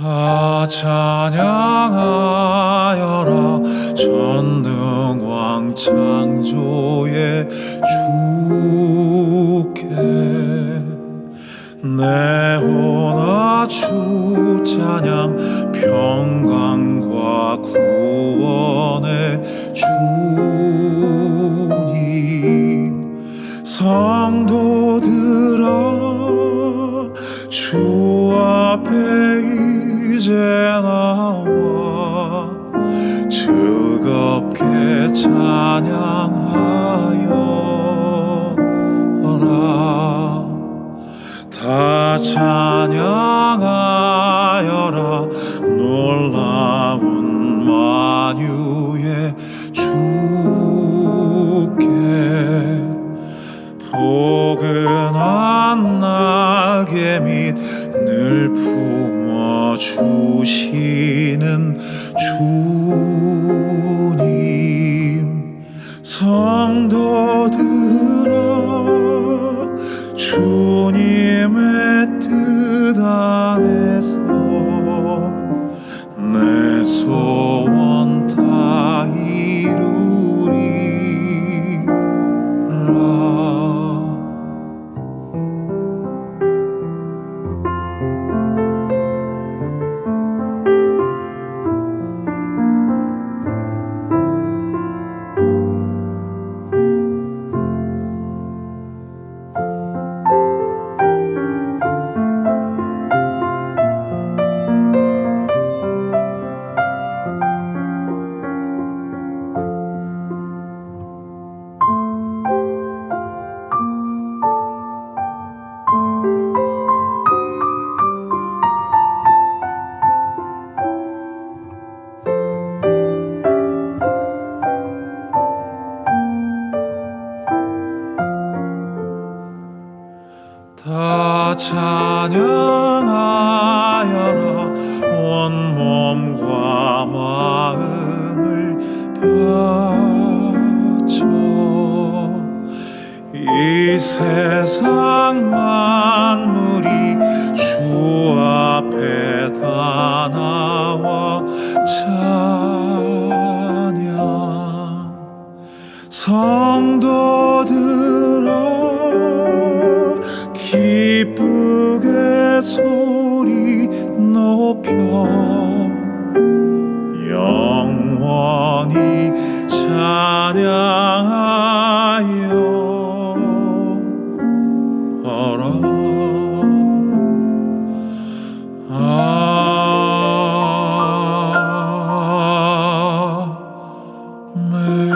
아 찬양하여라. 전능왕 창조의 주께 내 혼아 주 찬양 평강과 구원의 주님. 성도 이제 나와 즐겁게 찬양하여라. 다 찬양하여라. 놀라운 만유의 주께 포근한 날개 밑늘 품어 주시는 주님 성도들아 주님의 뜻 안에서 내소 다 찬양하여라 온 몸과 마음을 바쳐 이 세상 만물이 주 앞에 다 나와 찬양 성도들 소리 높여 영원히 찬양하여 알아 아멘